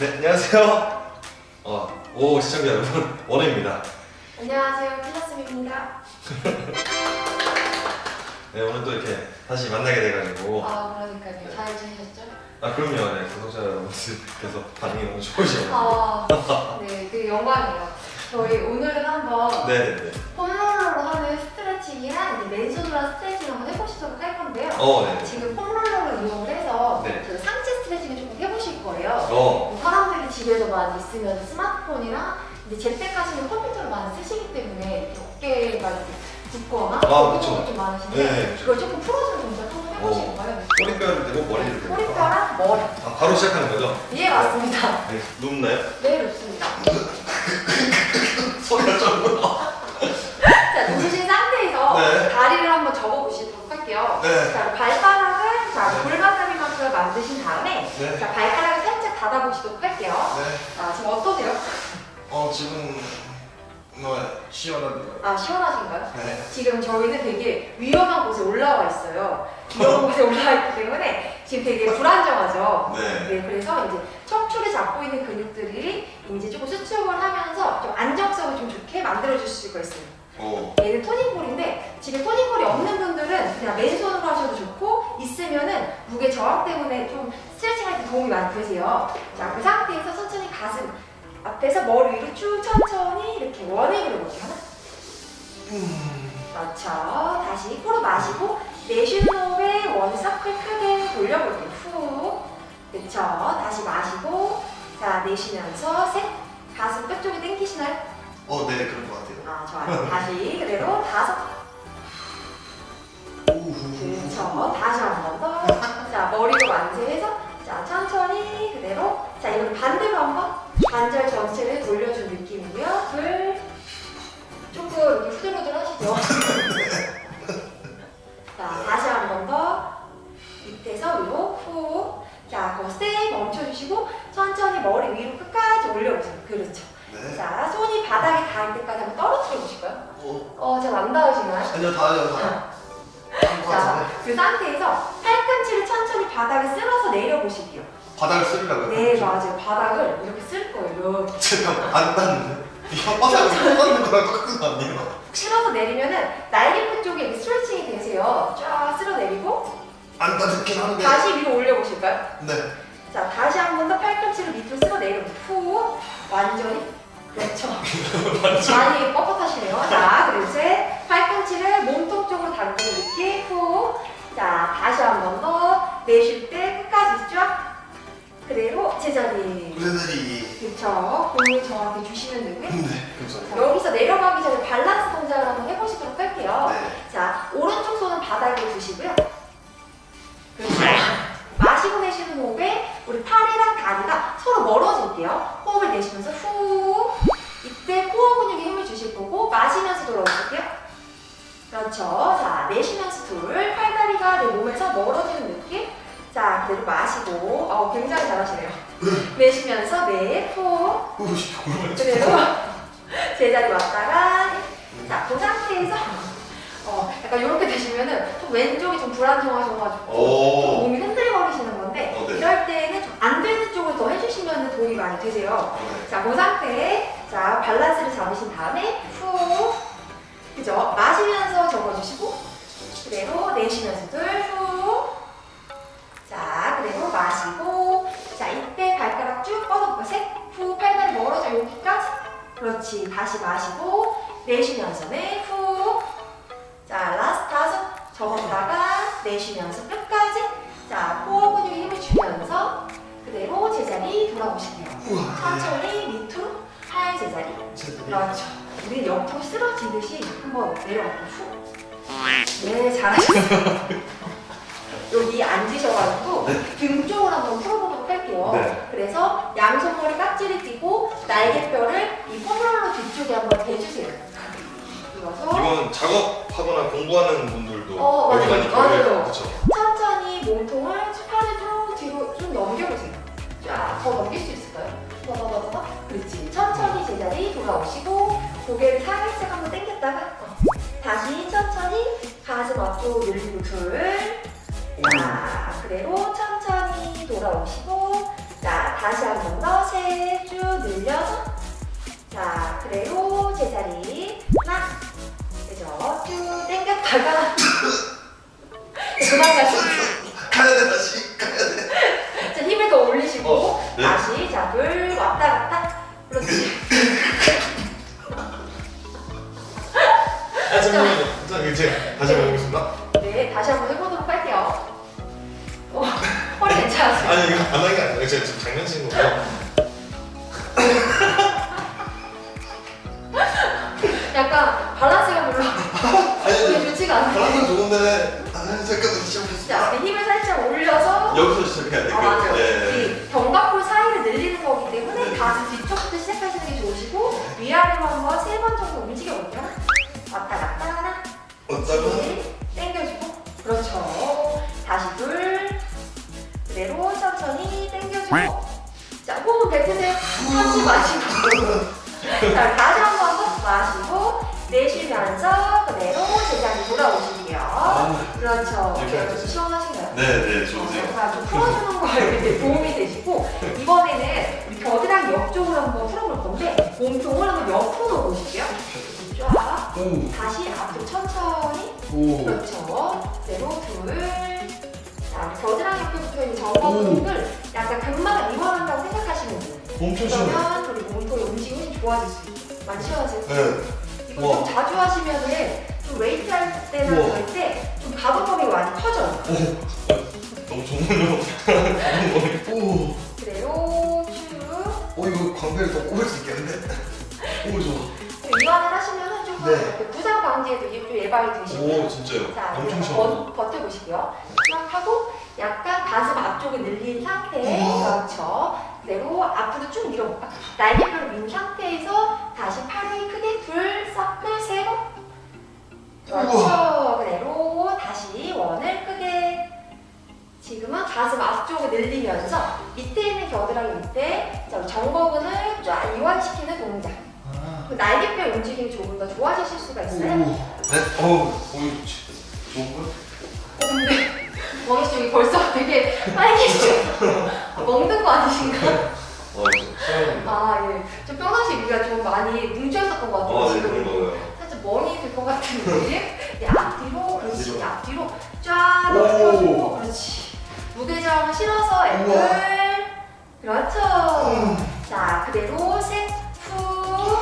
네, 안녕하세요. 어, 오 시청자 여러분, 원우입니다. 안녕하세요, 필라스입니다. 네, 오늘 또 이렇게 다시 만나게 돼가지고 아, 그러니까요. 잘 지내셨죠? 아 그럼요, 네, 구독자 여러분들께서 반응이 너무 좋으셔가지고 아, 네, 그 영광이에요. 저희 오늘은 한번 네네네. 폼롤러로 하는 스트레칭이랑 이제 맨손으로 스트레칭 한번 해보시도록 할 건데요. 어, 네. 지금 폼롤러를 이용을 해서 네. 그 상체 스트레칭을 조금 해보실 거예요. 어, 사람들이 집에서 많이 있으면 스마트폰이랑 이제 재택하시는 컴퓨터를 많이 쓰시기 때문에 어깨가 이렇게 붓거나 아, 그쵸. 것좀 많으신데 네. 그걸 조금 풀어주는 동작 한번 해보실 거예요. 꼬리뼈를 대고 머리를 대고. 꼬리뼈랑 머리. 아, 바로 시작하는 거죠? 예, 맞습니다. 네, 눕나요? 네, 좋습니다. 소리가 좀. 자, 누우신 상태에서 네. 다리를 한번 접어보시도록 할게요. 네. 자, 발바닥을 자, 골반다리만큼 만드신 다음에 네. 자, 발가락 닫아보시도록 할게요. 네. 자, 지금 어떠세요? 어, 지금 뭐 시원한데요? 아, 시원하신가요? 네. 지금 저희는 되게 위험한 곳에 올라와 있어요. 위험한 곳에 올라와 있기 때문에 지금 되게 불안정하죠. 네. 네, 그래서 이제 척추를 잡고 있는 근육들이 이제 조금 수축을 하면서 좀 안정성을 좀 좋게 만들어줄 수가 있어요. 오. 얘는 토닝볼인데 지금 토닝볼이 없는 분들은 그냥 맨손으로 하셔도 좋고 있으면은 무게 저항 때문에 좀 스트레칭할 때 도움이 많이 되세요. 자, 그 상태에서 천천히 가슴 앞에서 머리 위로 쭉 천천히 이렇게 원액을 해볼게요. 하나. 그렇죠. 다시 코로 마시고 내쉬는 호흡에 원 서클 크게 돌려볼게요. 후. 그렇죠. 다시 마시고 자 내쉬면서 셋. 가슴 끝쪽이 땡기시나요? 어, 네, 그런 것 같아요. 아 좋아요. 다시 그대로 다섯. 그렇죠. 다시 한 번 더. 자 머리로 만세해서 자 천천히 그대로. 자 이번에 반대로 한 번 관절 전체를 돌려준 느낌이고요. 둘. 조금 이렇게 후들후들 하시죠. 자 다시 한 번 더. 밑에서 위로 후. 자 거기 세 멈춰주시고 천천히 머리 위로 끝까지 올려보세요. 그렇죠. 네. 자 손이 바닥에 닿을 때까지 한번 떨 어뜨려 보실까요? 어, 어, 잘안 닿으시나요? 아니요, 다. 한것 자. 그 상태에서 팔꿈치를 천천히 바닥에 쓸어서 내려보실게요. 바닥을 쓰려고요? 네, 맞아요. 바닥을 이렇게 쓸 거예요. 이렇게. 제가 안 닿는데? 이 혓바닥을 뻗는 거랑 똑같은 거 아니에요? 쓸어서 내리면은 날개끝 쪽에 이렇게 스트레칭이 되세요. 쫙 쓸어 내리고 안 닿긴 하는데. 다시 위로 올려보실까요? 네. 자, 다시 한 번 더 팔꿈치를 밑으로 쓸어 내려보세요. 후, 완전히. 그렇죠. 많이 뻣뻣하시네요. 자, 그리고 이제 팔꿈치를 몸통 쪽으로 당기는 느낌. 후. 자, 다시 한 번 더. 내쉴 때 끝까지 쫙. 그대로 제자리. 그래들이. 그렇죠. 공을 정확히 주시면 되고요. 네, 감사합니다. 자, 여기서 내려가기 전에 밸런스 동작을 한번 해보시도록 할게요. 네. 자, 오른쪽 손은 바닥에 두시고요. 그렇죠. 마시고 내쉬는 호흡에 우리 팔이랑 다리가 서로 멀어질게요. 호흡을 내쉬면서 후. 마시면서 돌아오실게요. 그렇죠. 자, 내쉬면서 둘. 팔다리가 내 몸에서 멀어지는 느낌. 자, 그대로 마시고. 어, 굉장히 잘하시네요. 내쉬면서 네, 후. 우씨, 골반 그대로 제자리 왔다가 자, 그 상태에서 어, 약간 이렇게 되시면은 좀 왼쪽이 좀 불안정하셔가지고 좀. 몸이 흔들거리시는 건데 어, 네. 이럴 때는 좀 안 되는 쪽을 더 해주시면 도움이 많이 되세요. 네. 자, 그 상태에 자 밸런스를 잡으신 다음에 후. 그죠? 마시면서 접어주시고 그대로 내쉬면서 둘후. 자, 그대로 마시고 자, 이때 발가락 쭉 뻗어볼까요? 셋, 후, 팔다리 멀어져 여기까지? 그렇지, 다시 마시고 내쉬면서 네, 후. 자, last 다섯. 접었다가 내쉬면서 끝까지? 자, 코어 근육에 힘을 주면서 그대로 제자리 돌아오실게요. 천천히 제자리 제자리. 그렇죠. 우리 옆으로 쓰러지듯이 한번 내려갈게요. 후. 네, 잘하셨어요. 여기 앉으셔가지고 네. 등 쪽을 한번 풀어보도록 할게요. 네. 그래서 양손머리 깍지를 끼고 날개뼈를 이 foam roller 뒤쪽에 한번 대주세요. 이어서 이건 작업하거나 공부하는 분들도 어, 여기 맞아요. 많이 맞아요. 천천히 몸통을 팔을 쭉 뒤로 좀 넘겨보세요. 쫙 더 넘길 수 있을까요? 더더더더 그렇지. 천천히 제자리 돌아오시고 고개를 살짝 한번 당겼다가 어. 다시 천천히 가슴 앞쪽 늘리고 둘. 자 그대로 천천히 돌아오시고 자 다시 한 번 더 셋 쭉 늘려서 자 그대로 제자리 하나 그죠 쭉 당겼다가 그만 가시고 아니 이거 안 하는 게 아니라 제가 지금 장난치는 거고요. 약간 밸런스가 별로 아니 좋지가 않아요 바람은 좋은데 아 시작했습니다. 자 이렇게 힘을 살짝 올려서 여기서 시작해야 돼. 아 맞아요. 네. 이 견갑골 사이를 늘리는 거기 때문에 가슴 뒤쪽부터 시작하시는 게 좋으시고 위아래로 한번 세 번 정도 움직여 볼게요. 왔다 갔다 참지 마시고 자 다시 한 번 더 마시고 내쉬면서 그대로 제자리 돌아오실게요. 그렇죠. 이렇게 여러분 해주세요. 시원하신가요? 네 네 좋으세요. 자, 좀 풀어주는 거에 도움이 되시고 이번에는 우리 겨드랑이 옆쪽으로 한번 풀어볼 건데 몸통을 한번 옆으로 놓으실게요. 쫙 오. 다시 앞으로 천천히 오. 그렇죠. 그대로 둘. 자, 겨드랑이 옆에 붙어있는 정거근들 약간 근막을 이완한다고 생각하시면 돼요. 그러면 우리 몸통의 움직임이 좋아질 수 있어요. 많이 시원하세요? 네. 이거. 좀 자주 하시면은 좀 웨이트 할 때나 우와. 그럴 때 좀 가동 범위가 많이 커져요. 너무 좋은요. 오. 그대로 쭉. 오 이거 광배를 더 꼽을 수 있겠는데? 오 좋아. 이완을 하시면은 조금 네. 부상 방지에도 좀 예방이 되시고요. 오 진짜요. 자, 엄청. 버, 버텨보시고요. 쫙 하고 약간 가슴 앞쪽을 늘린 상태. 그렇죠. 그대로 앞으로 쭉 밀어볼까? 날개뼈를 민 상태에서 다시 팔이 크게 둘, 서클, 세 번. 그렇죠. 그대로 다시 원을 크게. 지금은 가슴 앞쪽을 늘리면서 밑에 있는 겨드랑이 밑에 자, 정거근을 쫙 이완시키는 동작. 아. 그 날개뼈 움직임이 조금 더 좋아지실 수가 있어요. 네. 어우 오 좋은 거? 어, 근데 여기 벌써 되게? 아, 먹는 거 아니신가? 어 시원해. 아 예. 좀 평상시 우리가 좀 많이 뭉쳐있었던 것 같아요. 어, 네, 지금 그런. 살짝 멍이 들 것 같은 느낌? 네, 앞뒤로 그렇지. 앞뒤로. 쫙 오. 넓혀주고 그렇지. 무게점 실어서 앵글. 그렇죠. 자 그대로 셋, 후.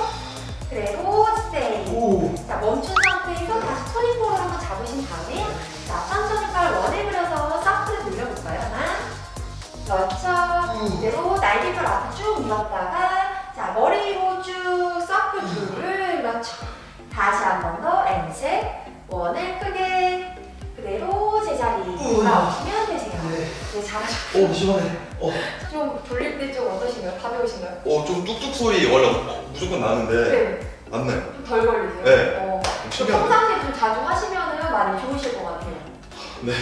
그대로. 오. 자 멈춘 상태에서 다시 토니포를 한번 잡으신 다음에 자 천천히 팔 원을 그려서 날개뼈 앞에 쭉 밀었다가 자 머리로 쭉 서클 둘을 그렇죠 다시 한 번더 앤셋 원을 크게 그대로 제자리 돌아오시면 되세요 네. 네 잘하셨어요 오 시원해. 어. 좀 돌릴 때 좀 어떠신가요? 가벼우신가요? 어좀 뚝뚝 소리 원래 무조건 나는데 네, 안 나요. 좀 덜 걸리세요? 네. 어. 평상시에 좀 자주 하시면 많이 좋으실 것 같아요 네.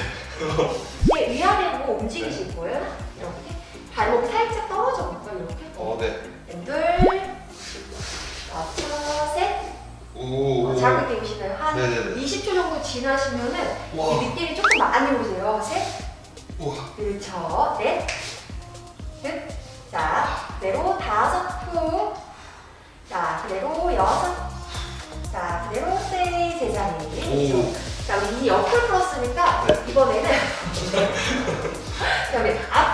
이제 위아래로 움직이실 거예요. 이렇게 발목 살짝 떨어져 볼까요? 이렇게. 어 네. 둘, 맞춰, 셋. 오. 어, 자극이 오시나요? 한 네네네. 20초 정도 지나시면은 와. 이 느낌이 조금 많이 오세요. 셋, 우와. 그렇죠. 넷, 끝. 자, 그대로 다섯 후. 자, 그대로 여섯. 자, 그대로 세 제자리. 오. 자, 우리 이 옆을 풀었으니까 네. 이번에는 자, 우리 앞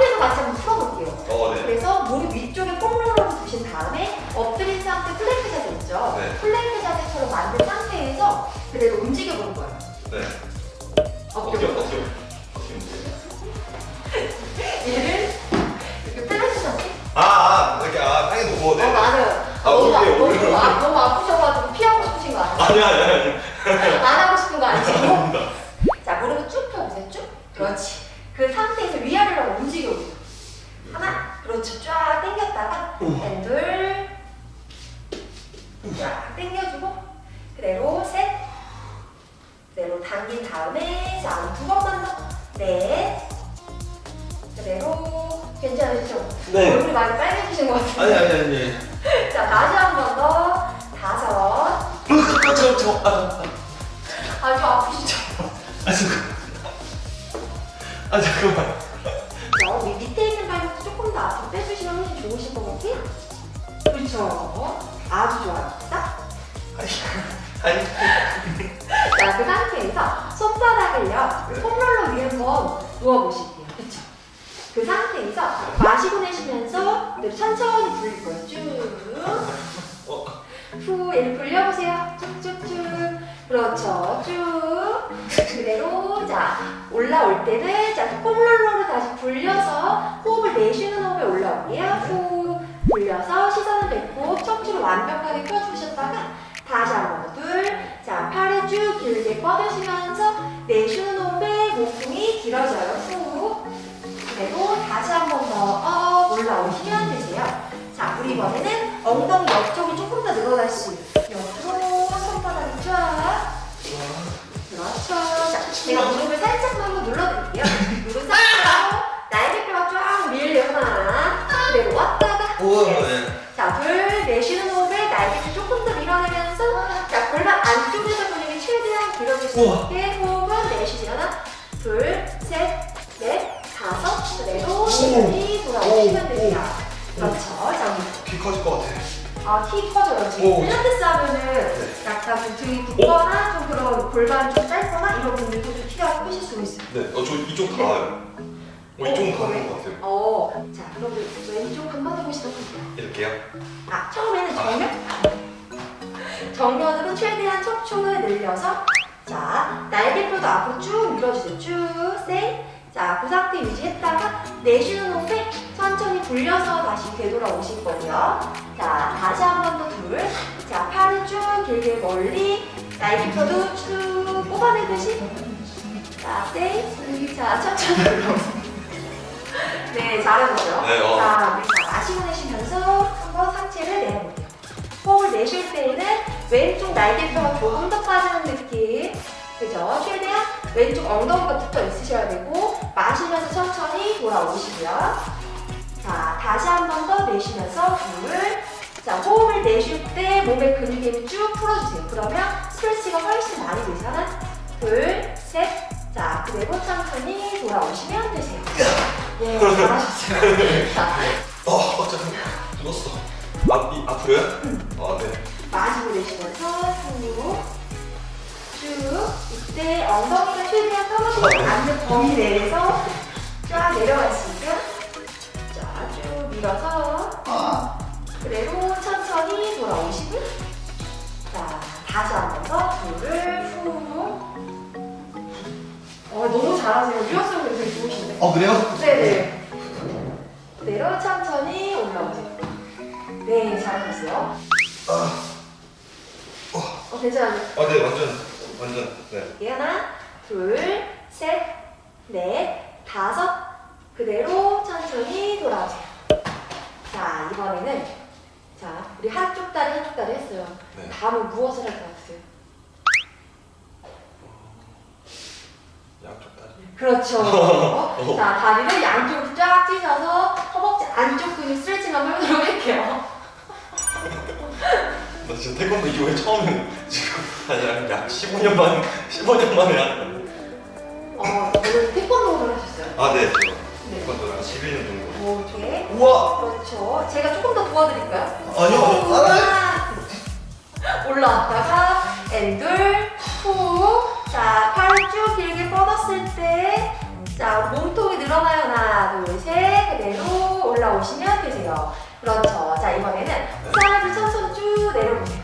두신 다음에 엎드린 상태 플랭크 자세 있죠? 네. 플랭크 자세처럼 만든 상태에서 그대로 움직여 볼 거예요. 네. 어깨. 어깨. 저, 저, 아, 아주 아프시죠? 아, 잠깐. 아, 잠깐만. 자, 우리 밑에 있는 발목 조금 더 앞으로 빼주시면 그쵸? 아주 좋아요. 자, 아니 자, 그 상태에서 손바닥을요, 네. 폼롤러 위에 한번 누워보실게요. 그쵸? 그 상태에서 마시고 내쉬면서 네, 천천히 불릴 거예요. 쭉. 어. 후, 얘를 불려보세요. 그렇죠. 쭉. 그대로. 자, 올라올 때는, 자, 폼롤러를 다시 불려서 호흡을 내쉬는 호흡에 올라올게요. 후. 불려서 시선을 뱉고 척추를 완벽하게 펴주셨다가 다시 한번더 둘. 자, 팔을 쭉 길게 뻗으시면서 내쉬는 호흡에 목통이 길어져요. 후. 그대로 다시 한 번더업 올라오시면 되세요. 자, 우리 이번에는 엉덩이 옆쪽이 조금 더 늘어날 수 있어요. 자, 제가 무릎을 살짝만 한번 눌러드릴게요. 무릎 살짝 날개 뼈가 쫙 밀려요. 하나. 그대로 왔다가. 우와 네. 네. 자, 둘, 내쉬는 호흡에 날개를 조금 더 밀어내면서 자, 골반 안쪽에서 근육이 최대한 길어질 수. 있게 호흡은 내쉬지 하나, 둘, 셋, 넷, 다섯, 그대로 시간이 돌아오시면 됩니다. 그렇죠. 자, 키 커질 것 같아 아, 키 커져요. 지금 오. 필라테스 하면은 약간 좀 등이 붓거나 좀 그런 골반이 좀 짧거나 이런 분들도 좀 키가 크실 수 있어요. 네 어 저 이쪽 닿아요 어 이쪽은 닿는 것 같아요 어, 자, 그럼 왼쪽 한번 해보시도록 할게요. 이렇게요? 아, 처음에는 정면? 정면으로 최대한 척추를 늘려서 자, 날개뼈도 앞으로 쭉 밀어주세요. 쭉, 셋. 자, 그 상태 유지했다가 내쉬는 호흡에 천천히 불려서 다시 되돌아오실 거고요. 자, 다시 한 번 더 둘. 자, 팔을 쭉 길게 멀리 날개뼈도 쭉 뽑아내듯이 자, 셋. 자, 천천히. 네, 잘하셨어요. 네, 어. 자, 우리 자, 마시고 내쉬면서 한번 상체를 내려볼게요. 호흡을 내쉴 때에는 왼쪽 날개뼈가 조금 더 빠지는 느낌. 그죠? 최대한 왼쪽 엉덩이가 붙어 있으셔야 되고, 마시면서 천천히 돌아오시고요. 자, 다시 한 번 더 내쉬면서 둘. 자, 호흡을 내쉴 때 몸의 힘을 쭉 풀어주세요. 그러면 스트레치가 훨씬 많이. 하나, 둘, 셋. 자, 그대로 천천히 돌아오시면 되세요. 예, 잘하셨어요. 자, 어 어쩌면 죽었어 아, 이, 앞으로요? 아네 마시고 내쉬면서 쭉. 쭉. 이때 엉덩이가 최대한 떨어지지 않는 범위 내에서 쫙 내려갈 수 있게. 자, 쭉 밀어서. 그대로 천천히 돌아오시고. 자, 다시 한번 더. 둘을 후. 어, 너무 잘하세요. 유연성이 되게 좋으신데. 어 그래요? 네네. 그대로 천천히 올라오세요. 네, 잘하셨어요. 어, 괜찮아요. 아 네 완전 완전 네 네, 하나, 둘, 셋, 넷, 다섯. 그대로 천천히 돌아오세요. 자, 이번에는 자, 우리 한쪽 다리 한쪽 다리 했어요. 네. 다음은 무엇을 할 것 같으세요? 양쪽 다리 그렇죠. 자, 다리를 양쪽으로 쫙 찢어서 허벅지 안쪽 근육 스트레칭 한번 해보도록 할게요. 나 진짜 태권도 이후에 처음 지금 한약 15년 만 15년 만에 하는 어, 오늘 태권도를 하셨어요? 아 네 네. 태권도 한 11년 정도 이렇게. 우와 그렇죠. 제가 조금 더 도와드릴까요? 아니요 하나. 올라왔다가 and 둘 후. 자, 팔을 쭉 길게 뻗었을 때. 자, 몸통이 늘어나요. 하나, 둘, 셋. 그대로 올라오시면 되세요. 그렇죠. 자, 이번에는 사이드 천천히 쭉 내려보세요.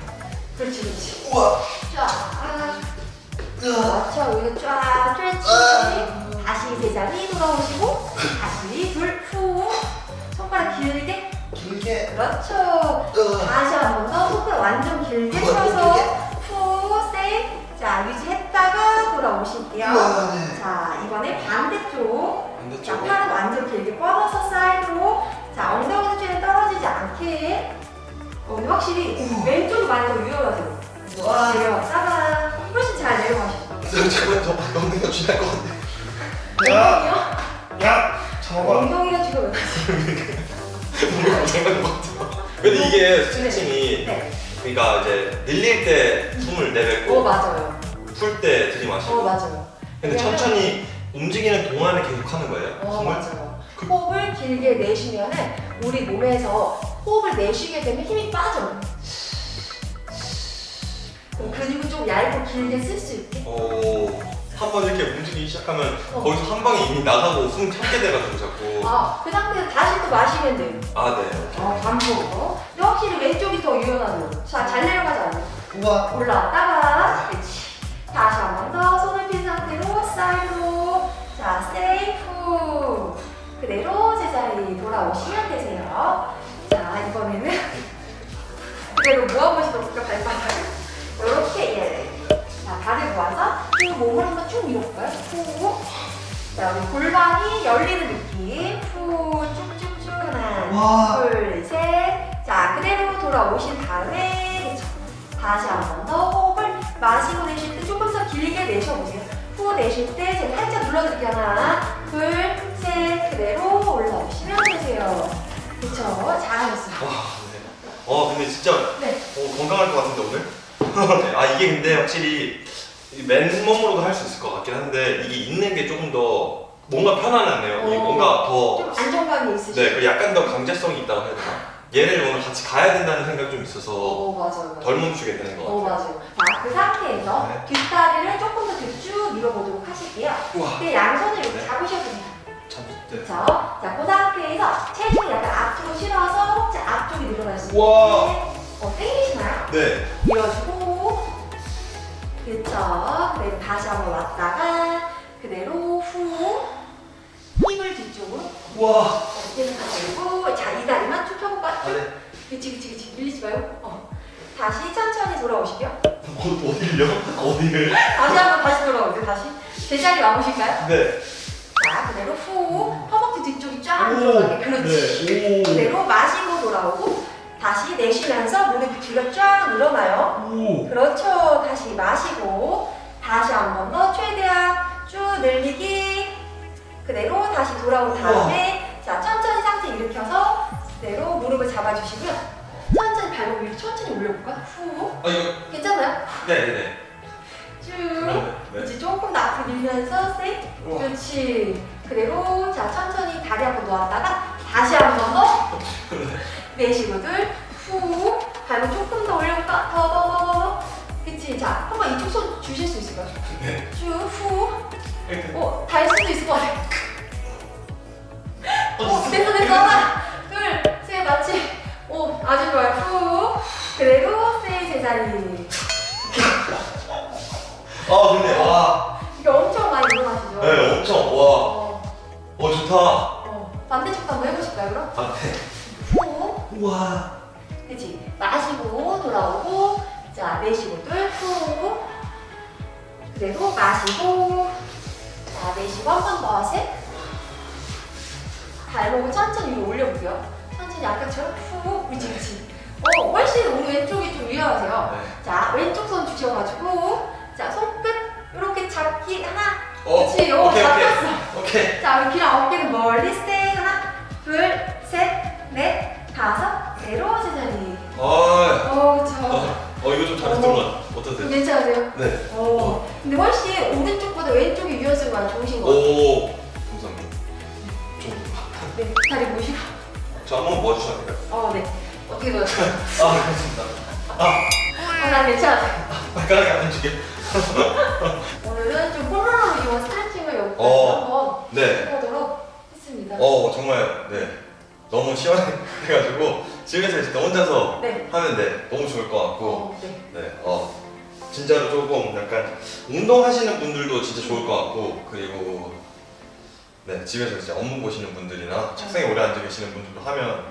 그렇지, 그렇지. 우와 쫙. 그렇죠. 여기서 쫙 스트레칭. 다시 제자리 돌아오시고, 다시 둘, 후. 손가락 길게. 길게 그렇죠. 으아. 다시 한 번 더 손가락 완전 길게 펴서? 후. 자, 유지했다가 돌아오실게요. 우와, 네. 자, 이번에 반대쪽. 자, 반대쪽 팔 확실히 왼쪽이 많이 더 유연하세요. 우와. 내려왔다가 훨씬 잘 내려가시죠. 잠깐만 저 엉덩이가 쥐날 것 같아 엉덩이요? 야 잡아 엉덩이가 지금 뭔가 장난 것 같아 근데 이게 스트레칭이 네. 그러니까 이제 늘릴 때 숨을 어, 내뱉고 맞아요. 풀때 어, 들이마시고 맞아요. 근데 천천히 움직이는 동안에 계속 하는 거예요? 어, 숨을? 맞아요. 호흡을 길게 내쉬면 은 우리 몸에서 호흡을 내쉬게 되면 힘이 빠져. 그럼 근육을 좀 얇고 길게 쓸 수 있게. 오, 한번 이렇게 움직이기 시작하면 어. 거기서 한 방에 이미 나가고 숨 참게 돼가지고 자꾸. 아, 그 상태에서 다시 또 마시면 돼요. 아, 네. 어, 반복. 근데 확실히 왼쪽이 더 유연하네요. 자, 잘 내려가자. 우와. 올라왔다가, 그렇지. 다시 한 번 더 손을 핀 상태로 사이드로. 자, 세이프. 그대로 제자리 돌아오시면 되세요. 몸을 한번 쭉 밀어 볼까요? 후. 자, 우리 골반이 열리는 느낌. 후, 쭉쭉쭉. 하나, 와. 둘, 셋. 자, 그대로 돌아오신 다음에. 다시 한 번 더 호흡을 마시고 내쉴 때 조금 더 길게 내쉬어보세요. 후 내쉴 때 제가 살짝 눌러드릴게요. 하나, 둘, 셋. 그대로 올라오시면 되세요. 그쵸? 잘하셨어요. 와, 네. 어, 근데 진짜 네. 어, 건강할 것 같은데 오늘? 네. 아 이게 근데 확실히 이 맨몸으로도 할 수 있을 것 같긴 한데 이게 있는 게 조금 더 뭔가 편안하네요. 어. 뭔가 더좀 안정감이 있으시죠? 네, 그 약간 더 강제성이 있다고 해야 되나? 얘를 오늘 같이 가야 된다는 생각이 좀 있어서 어, 맞아요. 맞아요. 덜 멈추게 되는 것 어, 같아요. 맞아요. 자, 그 상태에서 네. 뒷다리를 조금 더 뒤로 쭉 밀어보도록 하실게요. 우와, 근데 양손을 이렇게 네. 잡으셔도 돼요. 참, 네. 그렇죠? 자, 그 상태에서 체중을 약간 앞으로 실어서 자, 앞쪽이 늘어날 수 있게. 어, 땡기시나요? 네. 밀어주고 그렇죠? 그대로 다시 한번 왔다가 그대로 후 힘을 뒤쪽으로 우와. 어깨는 가지고 자, 이 다리만 쭉 펴볼까? 아, 네. 그치, 그치, 그치. 밀리지 말고 어. 다시 천천히 돌아오시고요. 어, 어디를요? 어디를? 다시 한번 다시 돌아오세요. 다시 제자리 와보실까요? 네. 자, 그대로 후 허벅지 뒤쪽이 쫙 오. 들어가게 그렇지. 네. 그대로 마시고 돌아오고 다시 내쉬면서 무릎 뒤가 쫙 늘어나요. 오. 오. 그렇죠. 다시 마시고 다시 한 번 더 최대한 쭉 늘리기 그대로 다시 돌아온 다음에 자 천천히 상체 일으켜서 그대로 무릎을 잡아주시고요. 천천히 발목 위로 천천히 올려볼까? 후 아 이거. 괜찮아요? 네네네. 쭉 네. 이제 조금 더 앞으로 밀면서 셋 우와. 그렇지 그대로 자 천천히 다리 한번 놓았다가 다시 한 번 더 내쉬고 둘 후 발목 조금 더 올려볼까 더 더 더더 그치 자 한번 이쪽 손 주실 수 있을까요 네. 이렇게. 쭉후어 달 수도 있을 것 같아 어 어, 됐어 됐어 하나 둘셋 맞지 오 아주 좋아요 후 그대로 세 제자리 아 근데 와. 이게 엄청 많이 일어나시죠 네 엄청 와. 어, 어 좋다. 내쉬고 둘, 후. 그대로 마시고, 자, 내쉬고 한 번 더, 셋. 발목을 천천히 위로 올려볼게요. 천천히 아까처럼 후, 그치. 어, 훨씬 우리 왼쪽이 좀 유연하세요. 네. 자, 왼쪽 손 주셔가지고, 자, 손끝 이렇게 잡기 하나, 어. 그치, 요 오케이 오케이. 잡혔어. 오케이. 자, 우리 귀랑 어깨는 멀리 스테이 하나, 둘, 셋, 넷, 다섯, 것 같아. 어떠세요? 괜찮으세요? 네. 어. 근데 훨씬 오른쪽보다 왼쪽이 유연성이 좋으신 것 같아요. 오. 감사합니다. 좀. 네, 다리 모시고. 저 한번 모아주셔도 될까요? 어, 네. 어떻게 보였어요? 아 감사합니다. 아 어, 난 괜찮아요. 발가락이 안 움직여. 오늘은 좀 폴로로 이용 스트레칭을 여기까지 어. 한번 네. 해보도록 했습니다. 어 정말 네 너무 시원해가지고 집에서 진짜 혼자서 네. 하면 네 너무 좋을 것 같고 어, 네. 네 어 진짜로 조금 약간 운동하시는 분들도 진짜 좋을 것 같고 그리고 네 집에서 이제 업무 보시는 분들이나 책상에 오래 앉아 계시는 분들도 하면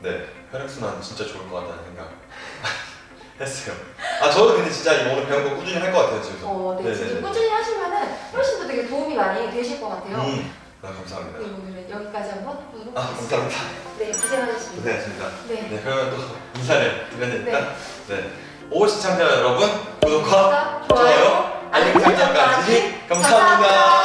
네 혈액순환 진짜 좋을 것 같다는 생각 했어요. 아 저도 근데 진짜 이거 오늘 배운 거 꾸준히 할 것 같아요 집에서. 어, 네. 네네네. 진짜 꾸준히 하시면은 훨씬 더 되게 도움이 많이 되실 것 같아요. 음, 아, 감사합니다. 네, 오늘은 여기까지 한번 해보도록 아 하겠습니다. 감사합니다. 네, 고생하셨습니다. 고생하셨습니다. 네. 네, 그러면 또 인사를 드려야니까 네. 오 시청자 여러분 구독과 좋아요, 좋아요, 알림 설정까지 감사합니다.